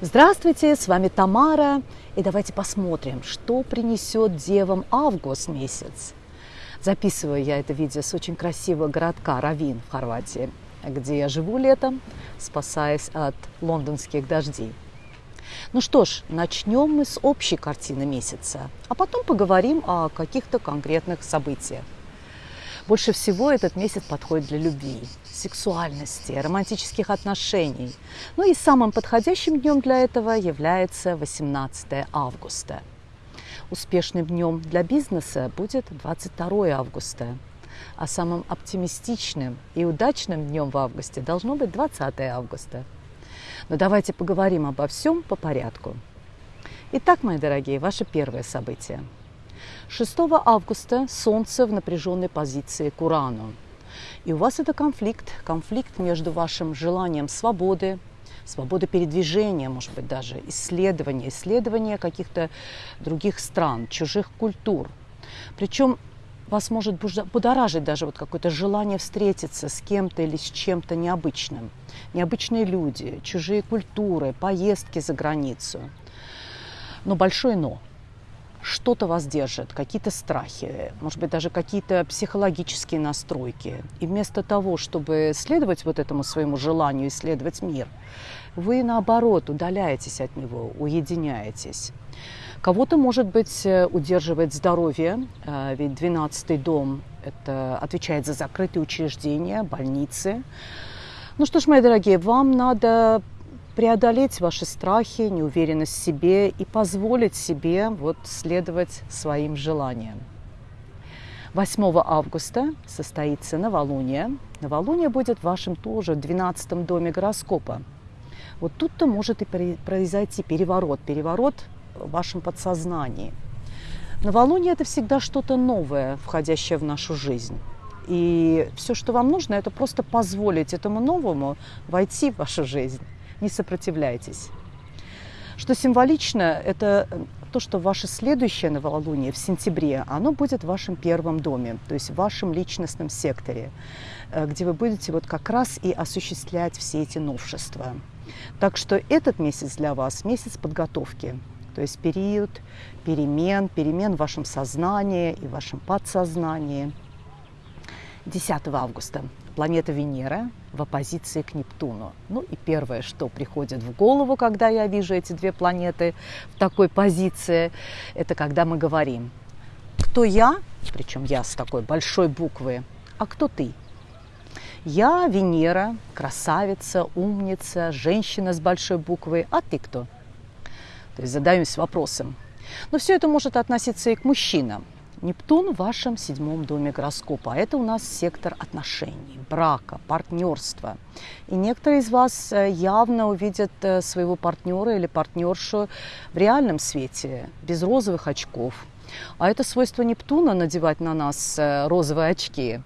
Здравствуйте, с вами Тамара, и давайте посмотрим, что принесет девам август месяц. Записываю я это видео с очень красивого городка Равин в Хорватии, где я живу летом, спасаясь от лондонских дождей. Ну что ж, начнем мы с общей картины месяца, а потом поговорим о каких-то конкретных событиях. Больше всего этот месяц подходит для любви, сексуальности, романтических отношений. Ну и самым подходящим днем для этого является 18 августа. Успешным днем для бизнеса будет 22 августа, а самым оптимистичным и удачным днем в августе должно быть 20 августа. Но давайте поговорим обо всем по порядку. Итак, мои дорогие, ваше первое событие – 6 августа Солнце в напряженной позиции к Урану. И у вас это конфликт, конфликт между вашим желанием свободы, свободы передвижения, может быть, даже исследования, исследования каких-то других стран, чужих культур. Причем вас может будоражить даже вот какое-то желание встретиться с кем-то или с чем-то необычным. Необычные люди, чужие культуры, поездки за границу. Но большое но что-то вас держит, какие-то страхи, может быть, даже какие-то психологические настройки. И вместо того, чтобы следовать вот этому своему желанию исследовать мир, вы, наоборот, удаляетесь от него, уединяетесь. Кого-то, может быть, удерживает здоровье, э, ведь 12-й дом это отвечает за закрытые учреждения, больницы. Ну что ж, мои дорогие, вам надо преодолеть ваши страхи, неуверенность в себе и позволить себе вот следовать своим желаниям. 8 августа состоится новолуние. Новолуние будет в вашем тоже 12 доме гороскопа. Вот тут-то может и произойти переворот, переворот в вашем подсознании. Новолуние – это всегда что-то новое, входящее в нашу жизнь. И все, что вам нужно, это просто позволить этому новому войти в вашу жизнь не сопротивляйтесь. Что символично, это то, что ваше следующее новолуние в сентябре, оно будет в вашем первом доме, то есть в вашем личностном секторе, э, где вы будете вот как раз и осуществлять все эти новшества. Так что этот месяц для вас – месяц подготовки, то есть период перемен, перемен в вашем сознании и в вашем подсознании. 10 августа планета Венера в оппозиции к Нептуну. Ну и первое, что приходит в голову, когда я вижу эти две планеты в такой позиции, это когда мы говорим, кто я, причем я с такой большой буквы, а кто ты? Я Венера, красавица, умница, женщина с большой буквы, а ты кто? То есть задаемся вопросом. Но все это может относиться и к мужчинам. Нептун в вашем седьмом доме гороскопа. Это у нас сектор отношений, брака, партнерства. И некоторые из вас э, явно увидят э, своего партнера или партнершу в реальном свете, без розовых очков. А это свойство Нептуна надевать на нас э, розовые очки.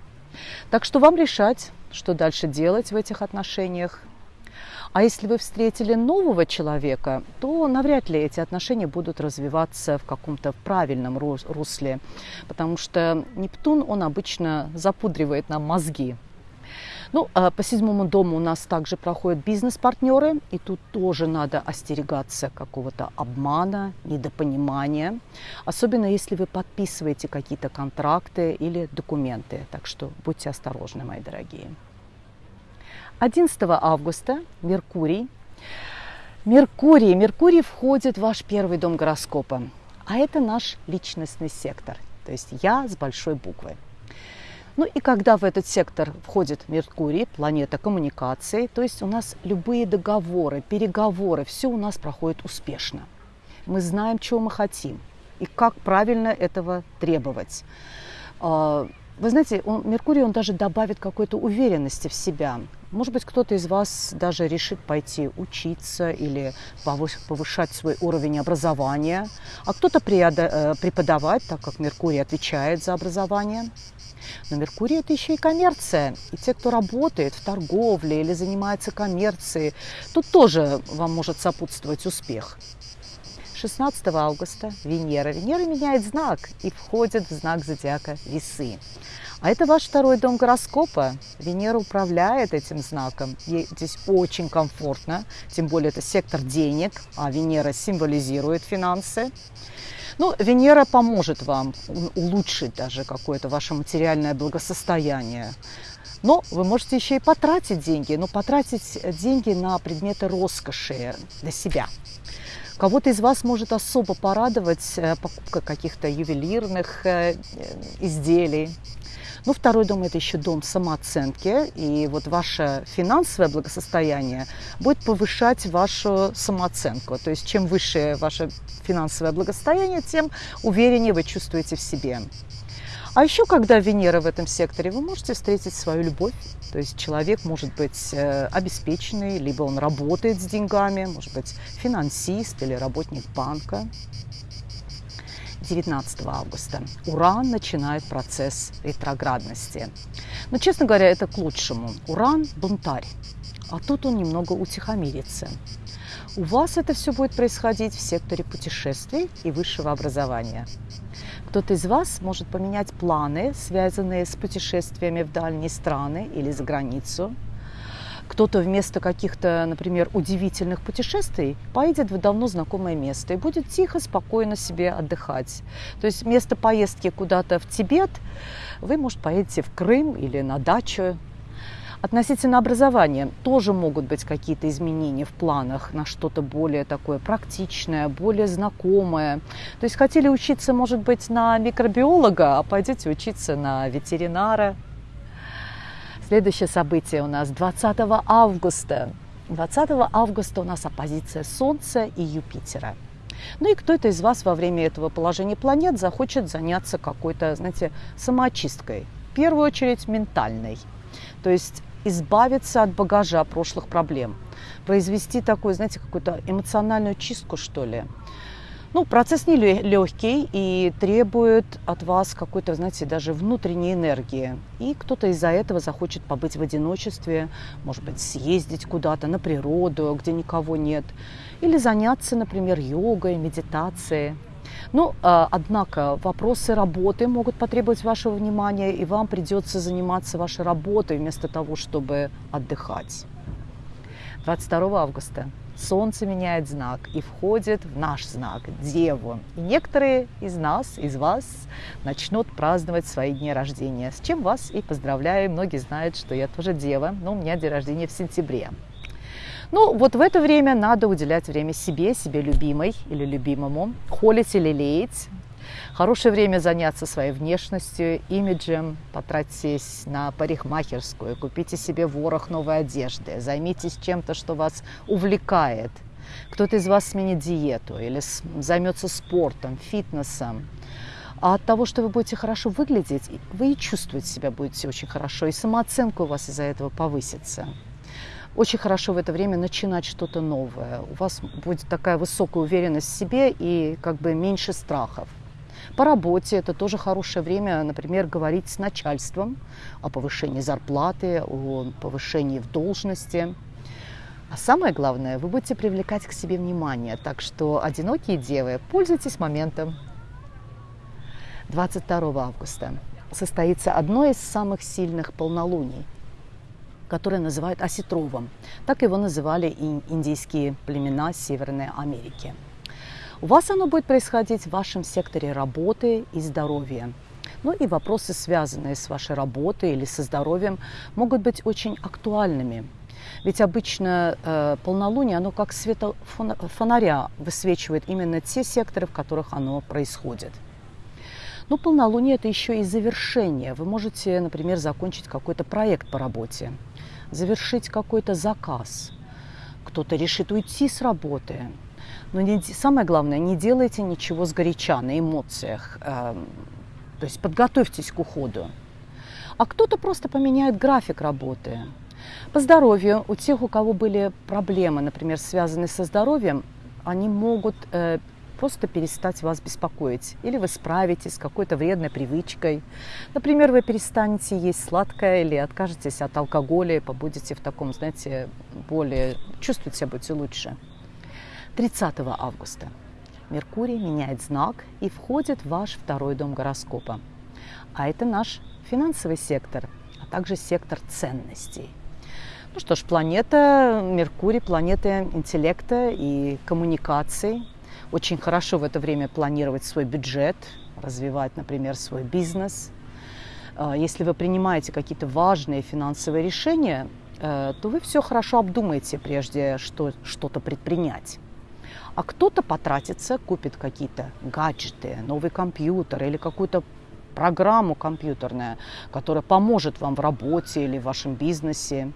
Так что вам решать, что дальше делать в этих отношениях. А если вы встретили нового человека, то навряд ли эти отношения будут развиваться в каком-то правильном русле, потому что Нептун, он обычно запудривает нам мозги. Ну, а по седьмому дому у нас также проходят бизнес-партнеры, и тут тоже надо остерегаться какого-то обмана, недопонимания, особенно если вы подписываете какие-то контракты или документы. Так что будьте осторожны, мои дорогие. 11 августа Меркурий. Меркурий. Меркурий входит в ваш первый дом гороскопа. А это наш личностный сектор. То есть я с большой буквы. Ну и когда в этот сектор входит Меркурий, планета коммуникации, то есть у нас любые договоры, переговоры, все у нас проходит успешно. Мы знаем, чего мы хотим и как правильно этого требовать. А, вы знаете, он, Меркурий, он даже добавит какой-то уверенности в себя. Может быть, кто-то из вас даже решит пойти учиться или повышать свой уровень образования, а кто-то э, преподавать, так как Меркурий отвечает за образование. Но Меркурий – это еще и коммерция. И те, кто работает в торговле или занимается коммерцией, тут тоже вам может сопутствовать успех. 16 августа Венера. Венера меняет знак и входит в знак зодиака Весы. А это ваш второй дом гороскопа. Венера управляет этим знаком. Ей здесь очень комфортно, тем более это сектор денег, а Венера символизирует финансы. Ну, Венера поможет вам улучшить даже какое-то ваше материальное благосостояние. Но вы можете еще и потратить деньги, но потратить деньги на предметы роскоши для себя. Кого-то из вас может особо порадовать э, покупка каких-то ювелирных э, изделий, ну, второй дом – это еще дом самооценки, и вот ваше финансовое благосостояние будет повышать вашу самооценку. То есть чем выше ваше финансовое благосостояние, тем увереннее вы чувствуете в себе. А еще, когда Венера в этом секторе, вы можете встретить свою любовь. То есть человек может быть э, обеспеченный, либо он работает с деньгами, может быть финансист или работник банка. 19 августа. Уран начинает процесс ретроградности. Но, честно говоря, это к лучшему. Уран – бунтарь, а тут он немного утихомирится. У вас это все будет происходить в секторе путешествий и высшего образования. Кто-то из вас может поменять планы, связанные с путешествиями в дальние страны или за границу – кто-то вместо каких-то, например, удивительных путешествий поедет в давно знакомое место и будет тихо, спокойно себе отдыхать. То есть вместо поездки куда-то в Тибет вы, может, поедете в Крым или на дачу. Относительно образования тоже могут быть какие-то изменения в планах на что-то более такое практичное, более знакомое. То есть хотели учиться, может быть, на микробиолога, а пойдете учиться на ветеринара, Следующее событие у нас 20 августа. 20 августа у нас оппозиция Солнца и Юпитера. Ну и кто-то из вас во время этого положения планет захочет заняться какой-то, знаете, самоочисткой. В первую очередь ментальной. То есть избавиться от багажа прошлых проблем. Произвести такую, знаете, какую-то эмоциональную чистку, что ли. Ну, процесс не легкий и требует от вас какой-то, знаете, даже внутренней энергии. И кто-то из-за этого захочет побыть в одиночестве, может быть, съездить куда-то на природу, где никого нет, или заняться, например, йогой, медитацией. Ну, а, однако вопросы работы могут потребовать вашего внимания, и вам придется заниматься вашей работой вместо того, чтобы отдыхать. 22 августа Солнце меняет знак и входит в наш знак, Деву. И некоторые из нас, из вас, начнут праздновать свои дни рождения, с чем вас и поздравляю. Многие знают, что я тоже Дева, но у меня день рождения в сентябре. Ну, вот в это время надо уделять время себе, себе любимой или любимому, холить или лелеять, Хорошее время заняться своей внешностью, имиджем, потратьтесь на парикмахерскую, купите себе ворох новой одежды, займитесь чем-то, что вас увлекает. Кто-то из вас сменит диету или займется спортом, фитнесом. А от того, что вы будете хорошо выглядеть, вы и чувствовать себя будете очень хорошо, и самооценка у вас из-за этого повысится. Очень хорошо в это время начинать что-то новое. У вас будет такая высокая уверенность в себе и как бы меньше страхов. По работе это тоже хорошее время, например, говорить с начальством о повышении зарплаты, о повышении в должности. А самое главное, вы будете привлекать к себе внимание. Так что, одинокие девы, пользуйтесь моментом. 22 августа состоится одно из самых сильных полнолуний, которое называют осетровым. Так его называли индийские племена Северной Америки. У вас оно будет происходить в вашем секторе работы и здоровья. Ну и вопросы, связанные с вашей работой или со здоровьем, могут быть очень актуальными. Ведь обычно э, полнолуние, оно как света фонаря высвечивает именно те секторы, в которых оно происходит. Но полнолуние – это еще и завершение. Вы можете, например, закончить какой-то проект по работе, завершить какой-то заказ. Кто-то решит уйти с работы, но не, самое главное, не делайте ничего сгоряча, на эмоциях. Э, то есть подготовьтесь к уходу. А кто-то просто поменяет график работы. По здоровью, у тех, у кого были проблемы, например, связанные со здоровьем, они могут э, просто перестать вас беспокоить. Или вы справитесь с какой-то вредной привычкой. Например, вы перестанете есть сладкое или откажетесь от алкоголя и побудете в таком, знаете, более... чувствовать себя будете лучше. 30 августа Меркурий меняет знак и входит в ваш второй дом гороскопа. а это наш финансовый сектор, а также сектор ценностей. Ну что ж, планета Меркурий, планета интеллекта и коммуникаций. Очень хорошо в это время планировать свой бюджет, развивать, например, свой бизнес. А, если вы принимаете какие-то важные финансовые решения, э, то вы все хорошо обдумаете, прежде что что-то предпринять. А кто-то потратится, купит какие-то гаджеты, новый компьютер или какую-то программу компьютерную, которая поможет вам в работе или в вашем бизнесе.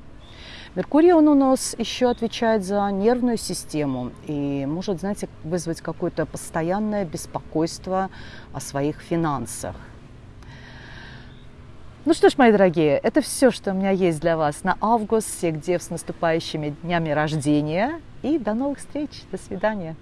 Меркурий, он у нас еще отвечает за нервную систему и может, знаете, вызвать какое-то постоянное беспокойство о своих финансах. Ну что ж, мои дорогие, это все, что у меня есть для вас на август. Всех дев с наступающими днями рождения. И до новых встреч. До свидания.